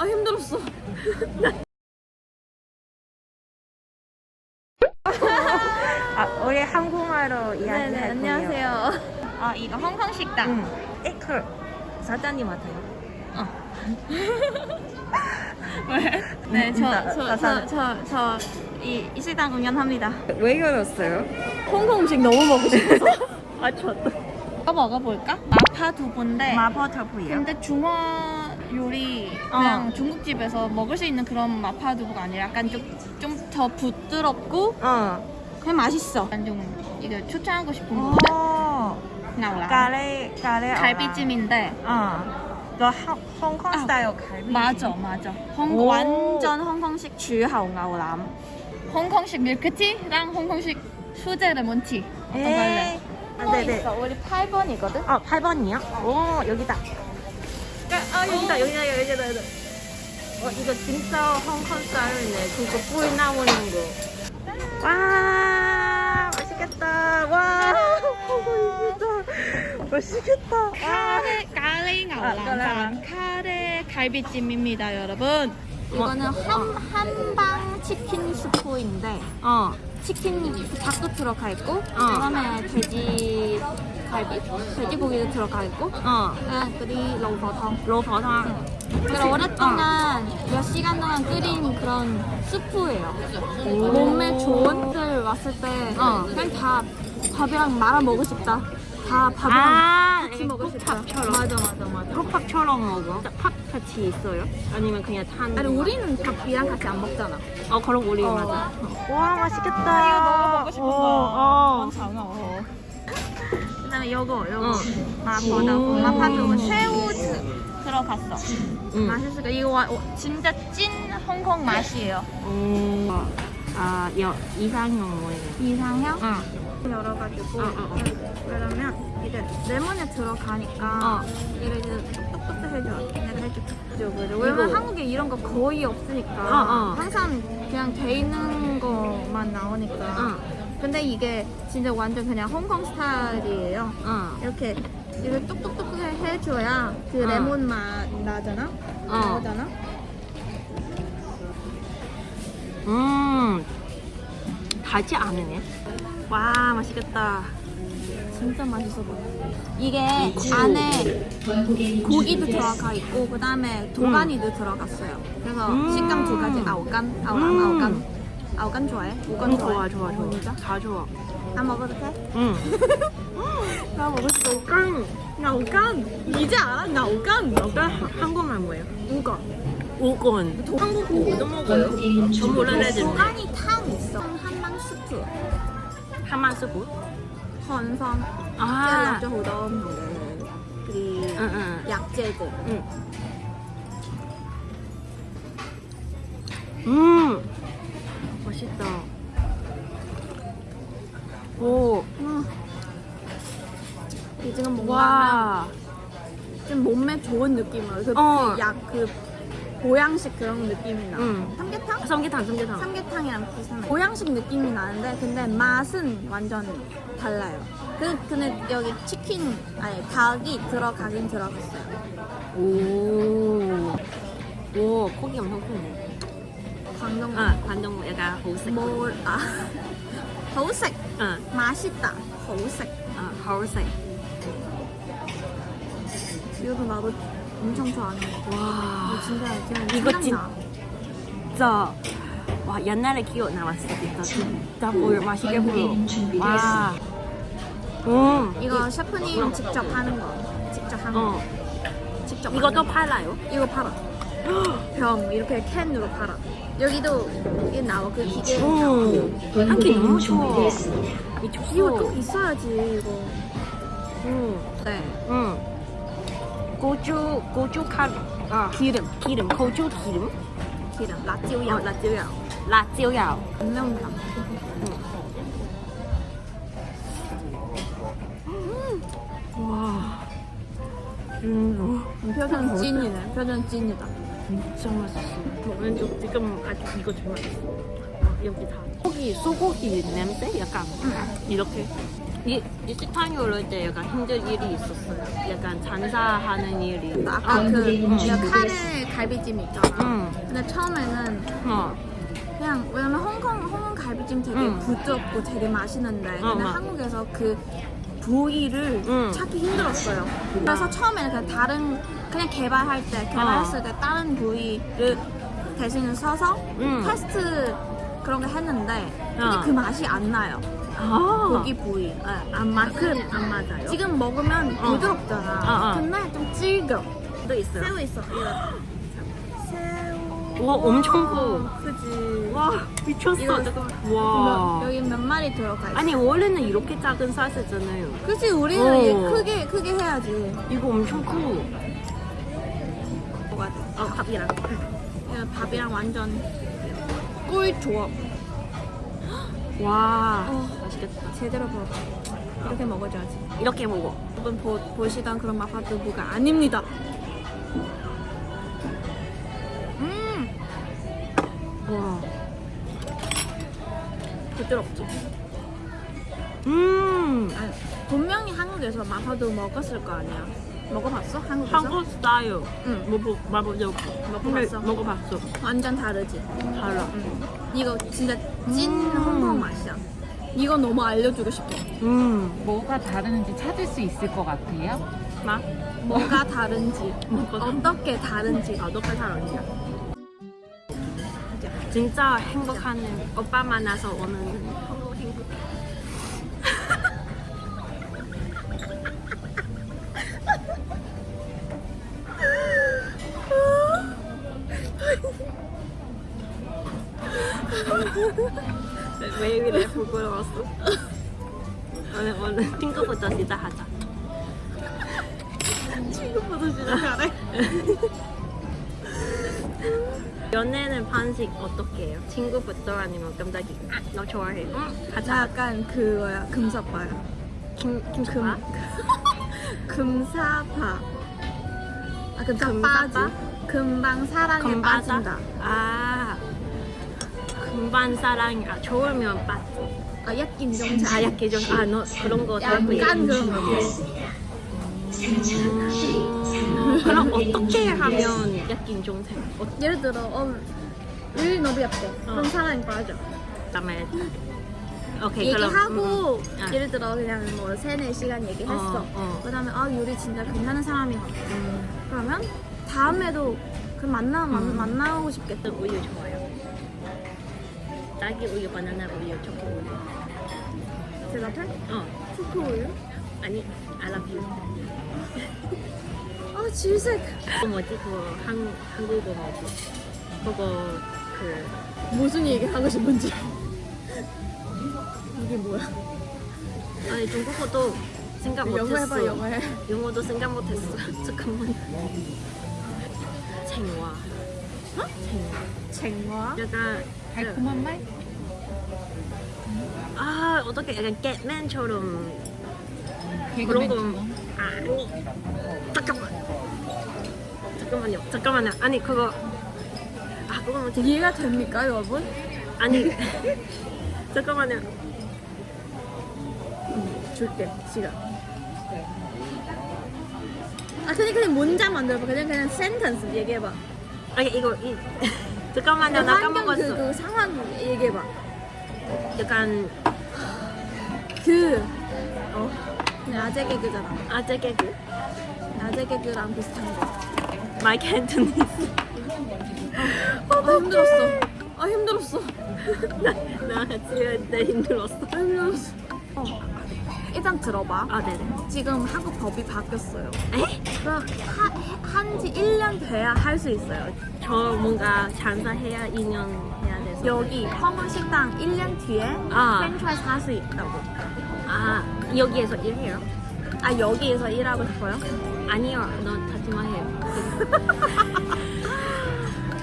아 힘들었어. 아, 우리 한국말로 네네 이야기할 거예요. 안녕하세요. 아 이거 홍콩 식당. 응. 에컬 사장님 같아요. 왜? 네, 음, 네저저저저이 이 식당 운영합니다. 왜 그랬어요? 홍콩 음식 너무 먹고 싶어서. 아. 이거 먹어볼까? 마파 두부인데. 마버터프예요. 근데 중화 요리 그냥 중국집에서 먹을 수 있는 그런 마파 두부가 아니라 약간 좀좀 더 부드럽고 어. 그냥 맛있어. 난좀 이거 추천하고 싶은 거거든. 어. 나올라. 까레 까레 갈비찜인데. 어. 너 하, 홍콩 아, 스타일 갈비. 맞아, 맞아. 홍, 오. 완전 홍콩식 주하오 나오람. 홍콩식 밀크티랑 홍콩식 수제 레몬티. 어떤 거 할래? 에이. 아, 네네. 있어. 우리 8번이거든. 어, 8번이요? 오, 여기다. 아, 여기다, 여기다, 여기다, 여기다. 어, 이거 진짜 홍콩 스타일이네. 그거 꿀 나오는 거. 와, 맛있겠다. 와, 홍콩 진짜 맛있겠다. 와. 카레 카레 아, 나오람. 카레 갈비찜입니다, 여러분. 이거는 한, 한방 치킨 스프인데 어, 치킨 닭도 들어가 있고 그다음에 돼지 갈비, 돼지고기도 들어가 있고 어. 아, 그리고 로버탕. 로버탕. 그리고 오랫동안 몇 시간 동안 끓인 그런 스프예요. 몸에 좋은 들 왔을 때 어. 그냥 다 밥이랑 말아 먹고 싶다. 다 밥이랑 아, 같이 먹고 싶다. 국밥처럼. 맞아 맞아 맞아. 컵밥처럼 먹어. 팥 같이 있어요? 아니면 그냥 탄? 아니 우리는 밥이랑 같이 안 먹잖아. 어, 그럼 우리 어. 맞아. 와, 맛있겠다. 어, 어. 장어. 그다음에 요거 요거 어. 마파두부 음. 마파두부 새우 드- 들어갔어. 응. 맛있을 거 이거 와- 어, 진짜 찐 홍콩 맛이에요. 오. 아, 여, 이상형 뭐예요? 이상형 응. 열어가지고 어, 어, 어. 그러면 이제 레몬에 들어가니까 어. 이거 이제 똑똑똑 해줘. 내가 해줄게. 그죠, 왜냐면. 한국에 이런 거 거의 없으니까 어, 어. 항상 그냥 돼 있는 거만 나오니까. 응. 근데 이게 진짜 완전 그냥 홍콩 스타일이에요. 응. 이렇게 이렇게 똑똑똑 해, 해줘야 그 어. 레몬 맛 나잖아. 어. 나오잖아. 음. 달지 않으네. 와, 맛있겠다. 진짜 맛있어 보여. 이게 안에 고기도 들어가 있고 그 다음에 도가니도 들어갔어요. 그래서 음. 식감 두 가지 아오간, 아오람, 음. 아오간. 아 오감 좋아해? 오감 응, 좋아 좋아 좋아 어, 진짜? 다 좋아. 나 먹어도 돼? 응나 먹을 수 오감 나 오감 이제 알아? 나 오감 오감 한국말 뭐예요? 오감 오건 한국 오도 먹어요? 전 몰랐는데 오간이 탕 있어. 한망 스프. 한망 스프? 건성 아. 호덤 그리고 약재고 음. 맛있다. 오. 음. 이 지금 뭔가 와. 좀 몸에 좋은 느낌으로 그 어. 약그 보양식 그런 느낌이 나. 응. 삼계탕? 삼계탕, 삼계탕. 삼계탕이랑 비슷한 보양식 느낌이 나는데 근데 맛은 완전 달라요. 그 근데 여기 치킨 아니 닭이 들어가긴 들어갔어요. 오. 오, 고기 엄청 크네. 광동 아, 관동 약간 호색. 뭘 아. 아, 하울색. 이것도 나도 엄청 좋아하는 거. 와. 이거 진짜 그냥 이거. 진짜. 와, 옛날에 기억 나왔어. 진짜. 진짜 보여. 맛있게 보여. 와. 음. 이거 셰프님 직접 하는 거. 직접 하는 거. 어. 직접 이것도. 팔아요? 이거 팔아. 병 이렇게 캔으로 팔아. 여기도 이게 나와 그 기계. 오. 한끼 너무 좋아. 이거. 꼭 있어야지 이거. 응. 네. 응. 고추, 고추 칼, 아, 기름. 기름, 고추 기름, 기름. 라찌우야. 어. 라찌우야. 라찌오야. 안명탕. 와. 음, 표정 찐이네. 표정 찐이다. 진짜 맛있어. 왼쪽 지금 아직 이거 제일 맛있어. 여기 다 고기 소고기 냄새 약간 이렇게 이, 이 식당에 올릴 때 약간 힘든 일이 있었어요. 약간 장사하는 일이. 아까 그 내가 카레 갈비찜 있잖아. 응. 근데 처음에는 어. 그냥 왜냐면 홍콩 홍콩 갈비찜 되게 응. 부드럽고 되게 맛있는데 어, 근데 맞- 한국에서 그 부위를 응. 찾기 힘들었어요. 그래서 처음에는 그냥 다른 그냥 개발할 때 개발했을 때 다른 부위를 대신 써서 응. 테스트 그런 거 했는데 근데 어. 그 맛이 안 나요. 아. 고기 부위 네, 안 맞그 안 맞아요. 지금 먹으면 어. 부드럽잖아. 어, 어. 근데 좀 질겨. 또 있어요. 새우 있어. 이거. 와 엄청 커. 그지. 와 미쳤어. 와. 여기 몇 마리 들어가 있어. 아니 원래는 이렇게 작은 사이즈잖아요. 그치 우리는 어. 얘 크게 크게 해야지. 이거 엄청 커. 뭐가 돼? 어 밥이랑. 이거 밥이랑 완전 꿀 조합. 와. 어. 맛있겠다. 제대로 먹어. 이렇게 먹어줘야지. 이렇게 먹어. 여러분 보, 보시던 그런 마파두부가 아닙니다. 와. 부드럽지. 음. 아니, 분명히 한국에서 마파두부 먹었을 거 아니야. 먹어봤어? 한국에서? 한국 스타일. 응. 먹어 먹어보려고. 먹어봤어? 먹어봤어. 완전 다르지. 달라. 응. 이거 진짜 찐 음. 홍콩 맛이야. 이거 너무 알려주고 싶어. 음. 뭐가 다른지 찾을 수 있을 것 같아요. 맛? 뭐가 다른지, 어떻게 다른지. 아, 너가 잘 어울려. 진짜 행복한 오빠 만나서 오는 왜 이래 부끄러웠어? 오늘 오늘 친구부터 시작하자. 친구부터 시작하래. 연애는 반식 어떻게 해요? 친구부터 아니면 깜짝이 아, 너 좋아해? 응? 나 가자. 약간 그거야, 금사빠야. 김 김수아? 금사파. 아, 금사빠지. 금사빠? 금방 사랑에 금바다? 빠진다. 아 금방 사랑 아 좋으면 빠지. 아, 약긴 정체. 아 약해 좀. 아너 그런 거 약간 그런 거. 음, 그럼 어떻게 하면 약긴 종생? 어, 예를 들어, 어, 일 너무 예뻐. 그럼 사랑에 빠져. 다음에 오케이 그럼 얘기하고 음, 음. 예를 들어 그냥 뭐 세네 시간 얘기했어. 어, 어. 그다음에 아 요리 진짜 괜찮은 사람이 같아. 음, 그러면 다음에도 그 만나 만, 음. 만나고 싶겠다. 또 우유 좋아요. 딸기 우유, 바나나 우유, 초코 우유. 대답해? 어 초코 우유? 아니 I love you. 아 질색. 뭐지? 그거 한 한국어 뭐지? 그거 그 무슨 얘기 하고 싶은지. 이게 뭐야? 아니 중국어도 생각 영어 못했어. 해봐 영어 해. 영어도 생각 못했어. 잠깐만. 챙와. 어? 챙와. 약간 달콤한 말? 아 어떻게 약간 겟맨처럼 그런 거. 아니 잠깐만 잠깐만요 잠깐만요 아니 그거 아 그거 뭐지 이해가 됩니까 여러분? 아니 잠깐만요 줄게 시간. 아 그냥 그냥 문장 만들어봐. 그냥 그냥 센텐스 얘기해봐. 아니 이거 이 잠깐만요 나 환경 그, 까먹었어 그 상황 얘기해봐. 약간 그 어. 낮에 개그잖아. 아재 개그 낮에 개그랑 비슷한 거. 마이크 앤토니 아 힘들었어. 아 힘들었어. 나, 나 같이 할때 힘들었어 아 힘들었어. 어. 일단 들어봐. 아 네네 지금 한국 법이 바뀌었어요. 에? 그럼 한지 1년 돼야 할 수 있어요. 저 뭔가 장사해야 2년 해야 돼서 여기 홍콩 식당 1년 뒤에 아. 프랜차이즈 할 수 있다고. 아 여기에서 일해요? 아 여기에서 일하고 싶어요? 아니요 너 하지 마해요